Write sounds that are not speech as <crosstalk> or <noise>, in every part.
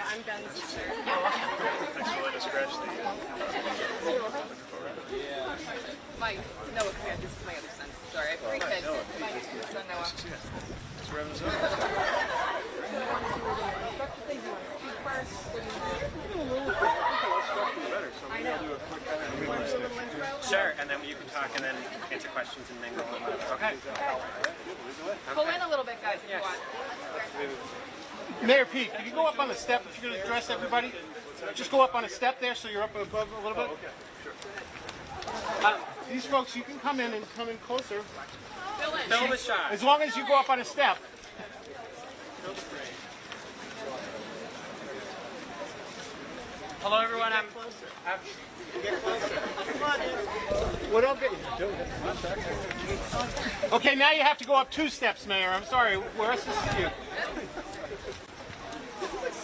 Yeah, I'm Ben's sister. <laughs> Thanks for letting us scratch the. My Noah, come here. This is my other son. Sorry, I have three oh, kids. My son Noah. Thanks for having us over. I know. Sure, and then you can talk and then answer questions and mingle. And okay. Pull in a little bit, guys, if you want. Mayor Pete, can you go up on the step if you're going to address everybody? Just go up on a step there so you're up above a little bit. Uh, these folks, you can come in and come in closer. Fill in. Fill the shot. As long as you go up on a step. Hello, everyone. I'm. What else? Okay, now you have to go up two steps, Mayor. I'm sorry.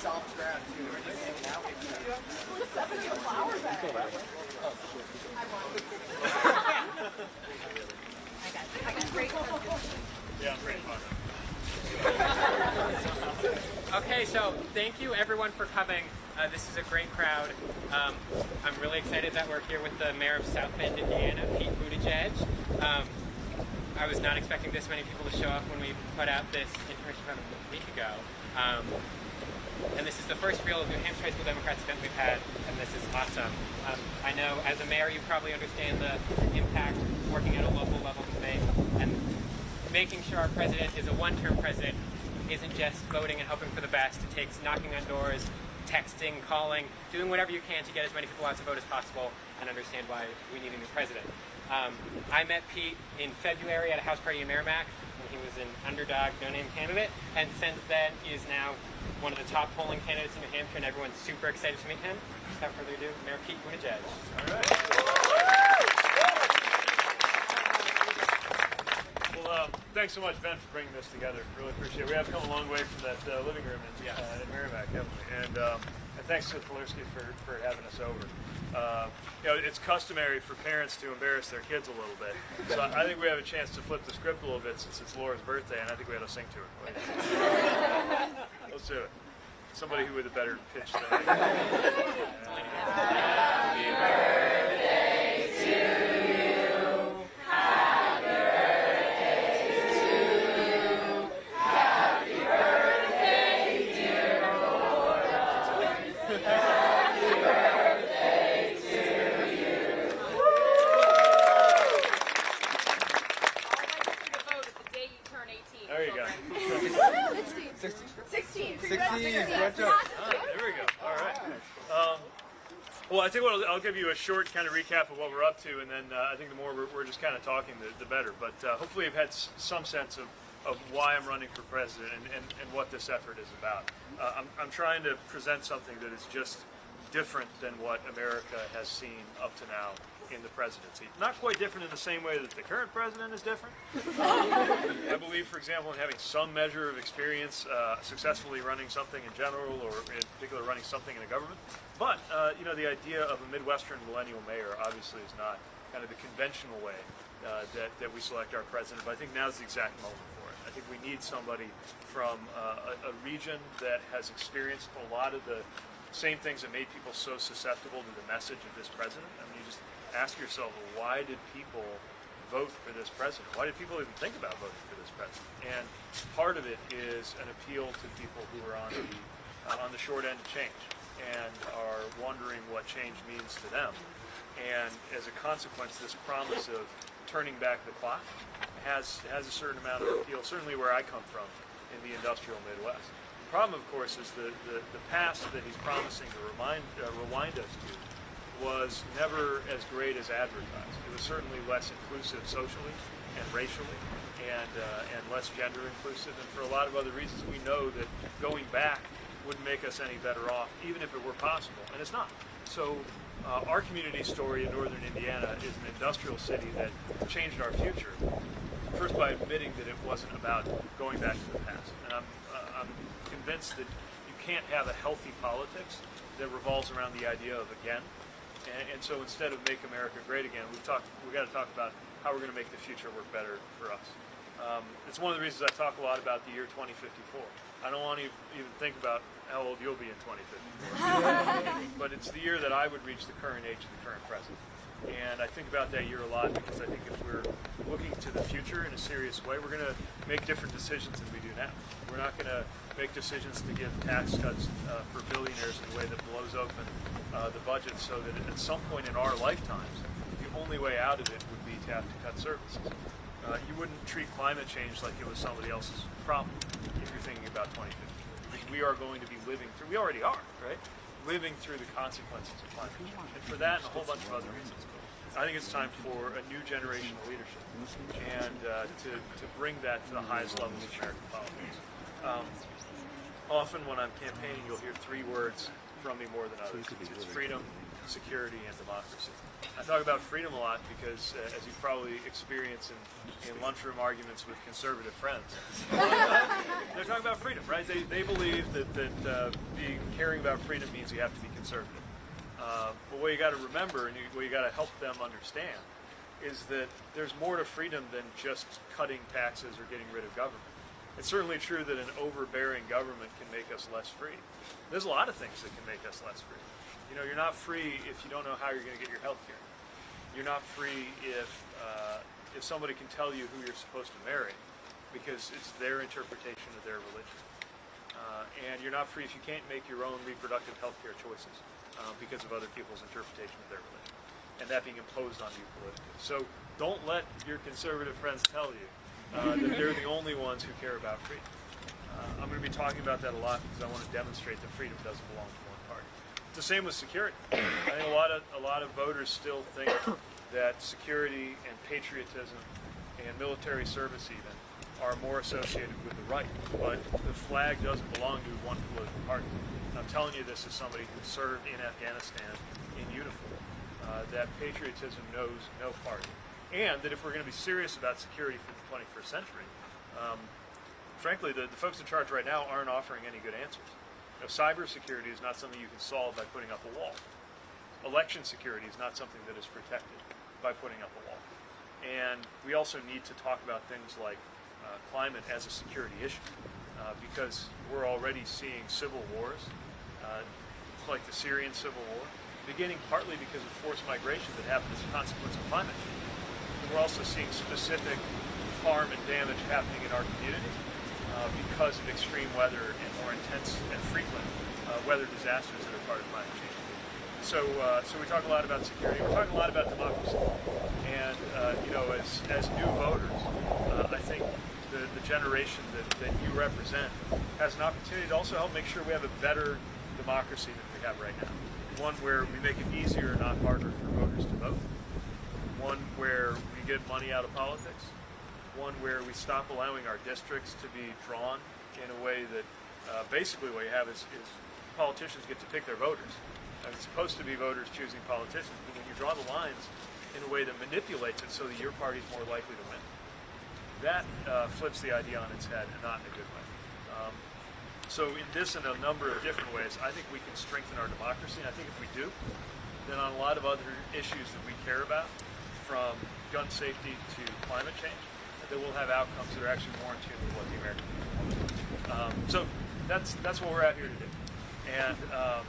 We're assisting you. Yeah, I'm pretty fun. Okay, so thank you everyone for coming. Uh, this is a great crowd. Um, I'm really excited that we're here with the mayor of South Bend, Indiana, Pete Buttigieg. Um, I was not expecting this many people to show up when we put out this information about a week ago. Um, and this is the first real New Hampshire High School Democrats event we've had, and this is awesome. Um, I know as a mayor you probably understand the impact working at a local level can make, and making sure our president is a one-term president isn't just voting and hoping for the best. It takes knocking on doors, texting, calling, doing whatever you can to get as many people out to vote as possible and understand why we need a new president. Um, I met Pete in February at a house party in Merrimack he was an underdog, no-name candidate, and since then he is now one of the top polling candidates in New Hampshire, and everyone's super excited to meet him. Without further ado, Mayor Pete Buttigieg. All right. Well, um, thanks so much, Ben, for bringing this together. Really appreciate it. We have come a long way from that uh, living room in, Yes. uh, in Merrimack, haven't we? And, um, and thanks to Polarski for, for having us over. Uh, you know, it's customary for parents to embarrass their kids a little bit. So I think we have a chance to flip the script a little bit since it's Laura's birthday, and I think we ought to sing to her. <laughs> Let's do it. Somebody who with a better pitch than I. <laughs> I think what I'll, I'll give you a short kind of recap of what we're up to, and then uh, I think the more we're, we're just kind of talking, the, the better. But uh, hopefully, you've had some sense of, of why I'm running for president and, and, and what this effort is about. Uh, I'm, I'm trying to present something that is just different than what America has seen up to now in the presidency. Not quite different in the same way that the current president is different. <laughs> I believe, for example, in having some measure of experience uh, successfully running something in general, or in particular running something in a government. But uh, you know, the idea of a Midwestern millennial mayor obviously is not kind of the conventional way uh, that that we select our president. But I think now is the exact moment for it. I think we need somebody from uh, a, a region that has experienced a lot of the same things that made people so susceptible to the message of this president. I mean, ask yourself, why did people vote for this president? Why did people even think about voting for this president? And part of it is an appeal to people who are on the uh, on the short end of change and are wondering what change means to them. And as a consequence, this promise of turning back the clock has has a certain amount of appeal. Certainly, where I come from in the industrial Midwest. The problem, of course, is the the, the past that he's promising to remind uh, rewind us to was never as great as advertised. It was certainly less inclusive socially and racially, and uh, and less gender inclusive, and for a lot of other reasons, we know that going back wouldn't make us any better off, even if it were possible, and it's not. So. Uh, our community story in northern Indiana is an industrial city that changed our future. First, by admitting that it wasn't about going back to the past, and I'm, uh, I'm convinced that you can't have a healthy politics that revolves around the idea of again. And, and so instead of make America great again, we've talked. We've got to talk about how we're going to make the future work better for us. Um, it's one of the reasons I talk a lot about the year 2054. I don't want to even think about how old you'll be in 2050. <laughs> but it's the year that I would reach the current age of the current president. And I think about that year a lot because I think if we're looking to the future in a serious way, we're going to make different decisions than we do now. We're not going to make decisions to give tax cuts uh, for billionaires in a way that blows open uh, the budget so that at some point in our lifetimes, the only way out of it would be to have to cut services. Uh, you wouldn't treat climate change like it was somebody else's problem if you're thinking about 2050. Because we are going to be living through, we already are, right? Living through the consequences of climate change. And for that and a whole bunch of other reasons, I think it's time for a new generation of leadership and uh, to, to bring that to the highest levels of American politics. Um, often when I'm campaigning, you'll hear three words from me more than others. It's, it's freedom, security, and democracy. I talk about freedom a lot because, uh, as you probably experience in, in lunchroom arguments with conservative friends, <laughs> they're talking about freedom, right? They, they believe that, that uh, being caring about freedom means you have to be conservative. Uh, but what you got to remember, and you, what you got to help them understand, is that there's more to freedom than just cutting taxes or getting rid of government. It's certainly true that an overbearing government can make us less free. There's a lot of things that can make us less free. You know, you're not free if you don't know how you're going to get your health care. You're not free if uh, if somebody can tell you who you're supposed to marry because it's their interpretation of their religion. Uh, and you're not free if you can't make your own reproductive health care choices uh, because of other people's interpretation of their religion, and that being imposed on you politically. So don't let your conservative friends tell you uh, that they're the only ones who care about freedom. Uh, I'm going to be talking about that a lot because I want to demonstrate that freedom doesn't belong to one party. The same with security. I think a lot of a lot of voters still think that security and patriotism and military service even are more associated with the right, but the flag doesn't belong to one political party. And I'm telling you this as somebody who served in Afghanistan in uniform, uh, that patriotism knows no party. And that if we're going to be serious about security for the 21st century, um, frankly, the, the folks in charge right now aren't offering any good answers. You know, cybersecurity is not something you can solve by putting up a wall. Election security is not something that is protected by putting up a wall. And we also need to talk about things like uh, climate as a security issue uh, because we're already seeing civil wars, uh, like the Syrian civil war, beginning partly because of forced migration that happened as a consequence of climate change. We're also seeing specific harm and damage happening in our community uh, because of extreme weather and more intense and frequent uh, weather disasters that are part of climate change. So, uh, so we talk a lot about security. We're talking a lot about democracy. And uh, you know, as as new voters, uh, I think the, the generation that, that you represent has an opportunity to also help make sure we have a better democracy than we have right now. One where we make it easier, not harder, for voters to vote. One where we get money out of politics. One where we stop allowing our districts to be drawn in a way that uh, basically what you have is, is politicians get to pick their voters. It's supposed to be voters choosing politicians, but when you draw the lines in a way that manipulates it so that your party's more likely to win, that uh, flips the idea on its head and not in a good way. Um, so in this and a number of different ways, I think we can strengthen our democracy. And I think if we do, then on a lot of other issues that we care about, from gun safety to climate change, that we'll have outcomes that are actually more in tune with what the American people want. Um, so that's that's what we're out here to do, and um,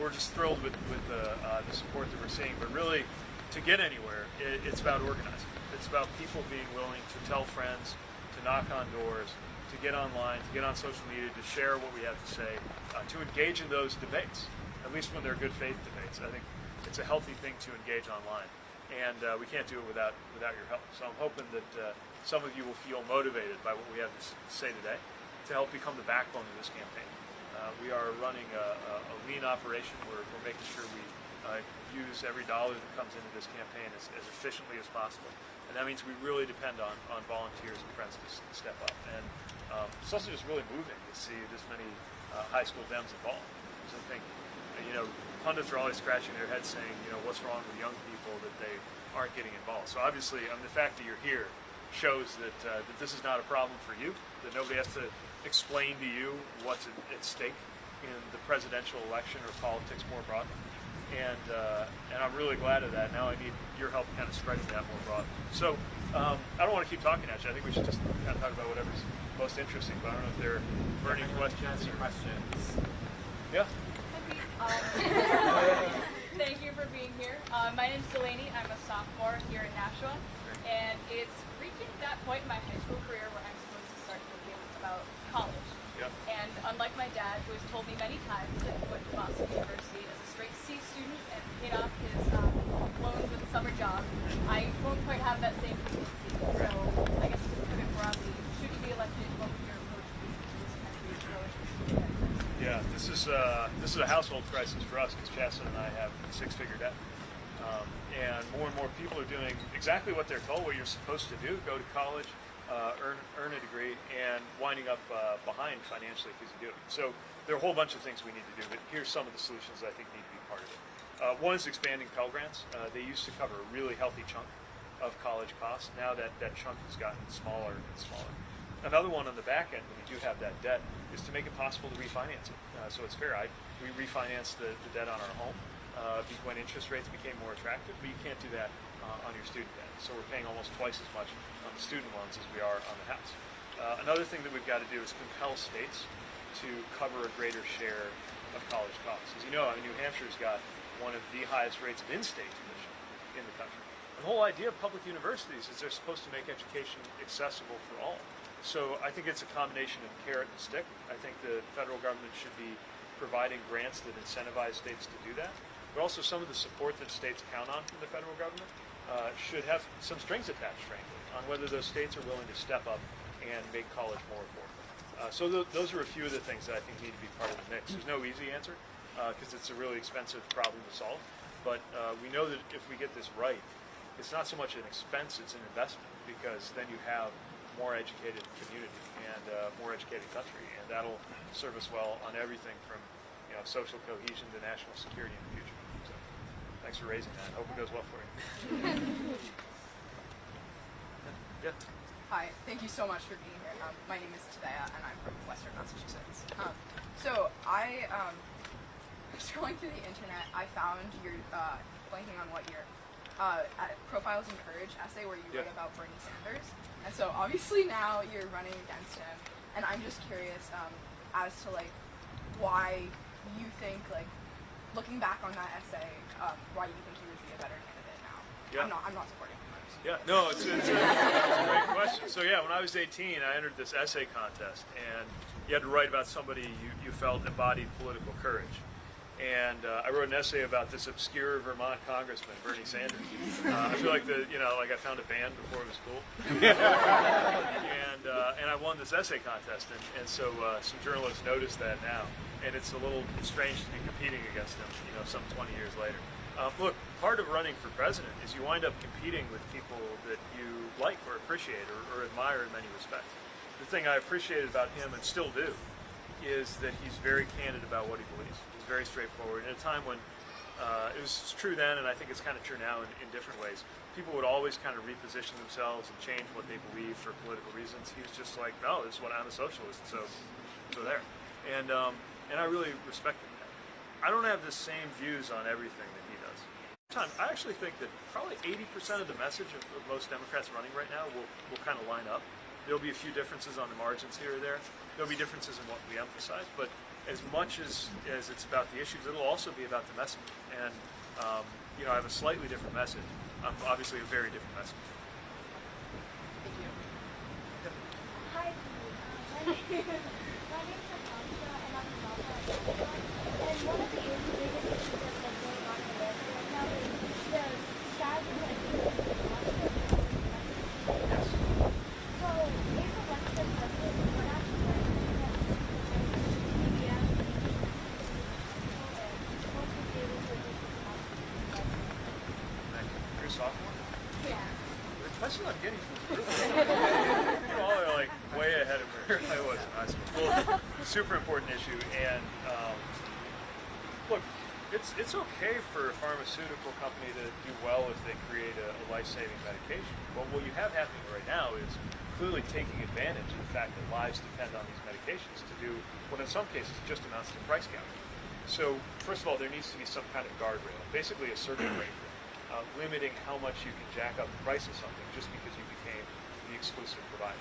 we're just thrilled with with the, uh, the support that we're seeing. But really, to get anywhere, it, it's about organizing. It's about people being willing to tell friends, to knock on doors, to get online, to get on social media, to share what we have to say, uh, to engage in those debates, at least when they're good faith debates. I think it's a healthy thing to engage online, and uh, we can't do it without without your help. So I'm hoping that uh, some of you will feel motivated by what we have to say today to help become the backbone of this campaign. Uh, we are running a, a, a lean operation. We're, we're making sure we uh, use every dollar that comes into this campaign as, as efficiently as possible. And that means we really depend on, on volunteers and friends to, step up. And um, it's also just really moving to see this many uh, high school Dems involved. So I think, you know, pundits are always scratching their heads saying, you know, what's wrong with young people that they aren't getting involved. So obviously, um, the fact that you're here shows that, uh, that this is not a problem for you, that nobody has to explain to you what's at, at stake in the presidential election or politics more broadly. And, uh, and I'm really glad of that. Now I need your help kind of spreading that more broadly. So um, I don't want to keep talking at you. I think we should just kind of talk about whatever's most interesting. But I don't know if there are any questions. Any questions? Yeah. Thank you for being here. Uh, my name is Delaney. I'm a sophomore here in Nashua, and it's reaching that point in my high school career where I'm supposed to start thinking about college. Yeah. And unlike my dad, who has told me many times that he went to Boston University as a straight C student and paid off his um, loans with a summer job, I won't quite have that same consistency. So I guess to put it broadly, should you be elected, what would your approach be to this country's relative to the Yeah, this is uh, this is a household crisis for us because Chasten and I have six-figure debt, um, and more and more people are doing exactly what they're told, what you're supposed to do: go to college, uh, earn earn a degree, and winding up uh, behind financially because you do it. So there are a whole bunch of things we need to do, but here's some of the solutions I think need to be part of it. Uh, one is expanding Pell Grants. Uh, they used to cover a really healthy chunk of college costs. Now that that chunk has gotten smaller and smaller. Another one on the back end, when you do have that debt, is to make it possible to refinance it. Uh, so it's fair. I, we refinanced the, the debt on our home uh, when interest rates became more attractive, but you can't do that uh, on your student debt. So we're paying almost twice as much on the student loans as we are on the house. Uh, another thing that we've got to do is compel states to cover a greater share of college costs. As you know, I mean, New Hampshire's got one of the highest rates of in-state tuition in the country. The whole idea of public universities is they're supposed to make education accessible for all. So I think it's a combination of carrot and stick. I think the federal government should be providing grants that incentivize states to do that. But also some of the support that states count on from the federal government uh, should have some strings attached, frankly, on whether those states are willing to step up and make college more affordable. Uh, so th- those are a few of the things that I think need to be part of the mix. There's no easy answer because it's a really expensive problem to solve. But uh, we know that if we get this right, it's not so much an expense, it's an investment because then you have more educated community and uh, more educated country, and that'll serve us well on everything from you know social cohesion to national security in the future. So, thanks for raising that. Hope it goes well for you. <laughs> yeah. Hi, thank you so much for being here. Um, my name is Tadea, and I'm from Western Massachusetts. Um, so I um, <laughs> scrolling through the internet, I found your uh, blanking on what year uh, Profiles in Courage essay where you Yeah. wrote about Bernie Sanders, and so obviously now you're running against him, and I'm just curious um, as to like why you think like looking back on that essay, um, why you think he would be a better candidate now. Yeah. I'm not. I'm not supporting him. Yeah, no, it's, it's, a, it's a great question. So yeah, when I was 18, I entered this essay contest, and you had to write about somebody you, you felt embodied political courage. And uh, I wrote an essay about this obscure Vermont congressman, Bernie Sanders. Uh, I feel like the, you know, like I found a band before it was cool. and uh, and I won this essay contest, and, and so uh, some journalists noticed that now, and it's a little strange to be competing against them, you know, some 20 years later. Um, look, part of running for president is you wind up competing with people that you like or appreciate or, or admire in many respects. The thing I appreciated about him and still do is that he's very candid about what he believes. He's very straightforward. In a time when uh, it was true then, and I think it's kind of true now in, in different ways, people would always kind of reposition themselves and change what they believe for political reasons. He was just like, no, this is what I'm a socialist, so so there. And um, and I really respected that. I don't have the same views on everything that he does. Time, I actually think that probably 80% of the message of, of most Democrats running right now will, will kind of line up. There'll be a few differences on the margins here or there. There'll be differences in what we emphasize, but as much as, as it's about the issues, it'll also be about the message. And, um, you know, I have a slightly different message. I'm obviously, a very different message. Thank you. Hi, my name, <laughs> my name is Akansha, and I'm a sophomore at Chapman. And one of the biggest issues that's been going on in America right now is the strategy that people Yes. So, if elected president, we're not supposed to media, what would be able to do Thank you. You're a sophomore? Yeah. Especially not getting from You all are like way ahead of where I was in high school. Well, super important issue, and um, look, it's it's okay for a pharmaceutical company to do well if they create a, a life-saving medication. But what you have happening right now is clearly taking advantage of the fact that lives depend on these medications to do what in some cases just amounts to price gouging. So first of all, there needs to be some kind of guardrail, basically a circuit breaker, uh, limiting how much you can jack up the price of something just because you became the exclusive provider.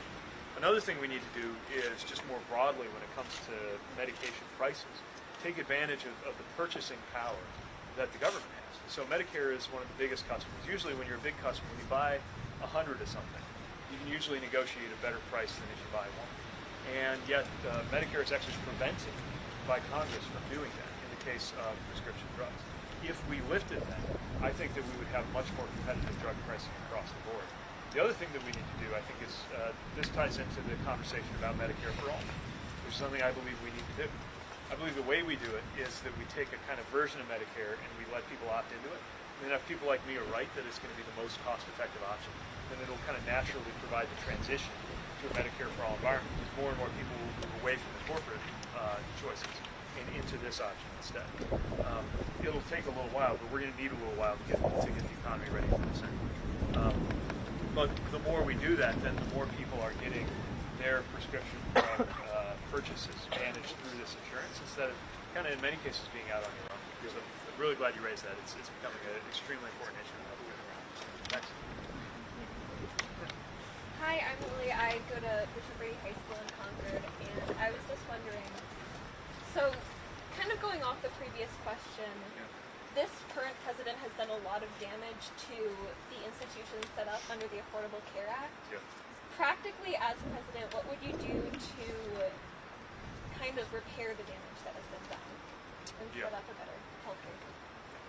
Another thing we need to do is just more broadly when it comes to medication prices, take advantage of, of the purchasing power that the government has. So Medicare is one of the biggest customers. Usually when you're a big customer, when you buy a hundred of something, you can usually negotiate a better price than if you buy one. And yet uh, Medicare is actually prevented by Congress from doing that in the case of prescription drugs. If we lifted that, I think that we would have much more competitive drug pricing across the board. The other thing that we need to do, I think, is uh, this ties into the conversation about Medicare for all, which is something I believe we need to do. I believe the way we do it is that we take a kind of version of Medicare and we let people opt into it. And if people like me are right that it's going to be the most cost-effective option, then it'll kind of naturally provide the transition to a Medicare for all environment because more and more people will move away from the corporate uh, choices and into this option instead. Um, it'll take a little while, but we're going to need a little while to get to get the economy ready for this. Um, but the more we do that, then the more people are getting their prescription drug uh, purchases managed through this insurance instead of kind of in many cases being out on your own. Because I'm, really glad you raised that. It's, it's becoming an extremely important issue. Next. Hi, I'm Lily. I go to Bishop Brady High School in Concord, and I was just wondering. So, kind of going off the previous question, this current president has done a lot of damage to the institutions set up under the Affordable Care Act. Yeah. Practically, as president, what would you do to kind of repair the damage that has been done and Yeah. set up a better healthcare system?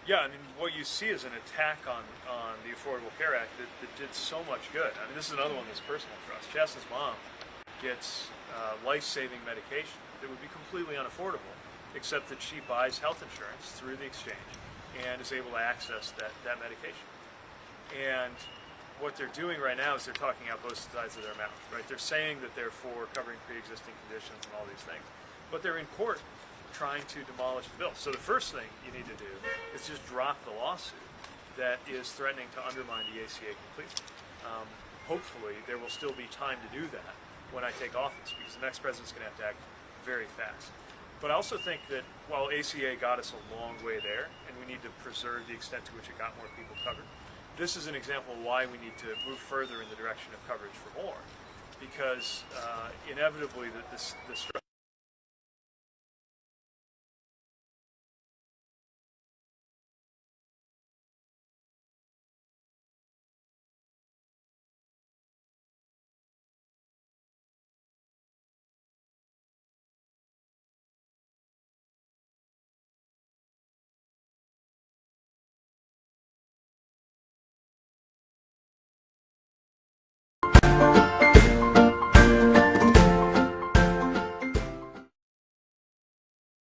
Yeah, I mean, what you see is an attack on, on the Affordable Care Act that, that did so much good. I mean, this is another one that's personal for us. Chasten's mom gets uh, life-saving medication that would be completely unaffordable, except that she buys health insurance through the exchange and is able to access that, that medication. And what they're doing right now is they're talking out both sides of their mouth, right? They're saying that they're for covering pre-existing conditions and all these things, but they're in court trying to demolish the bill. So the first thing you need to do is just drop the lawsuit that is threatening to undermine the ACA completely. Um, hopefully, there will still be time to do that when I take office, because the next president's going to have to act very fast. But I also think that while ACA got us a long way there, and we need to preserve the extent to which it got more people covered, this is an example of why we need to move further in the direction of coverage for more. Because uh, inevitably, the, the, the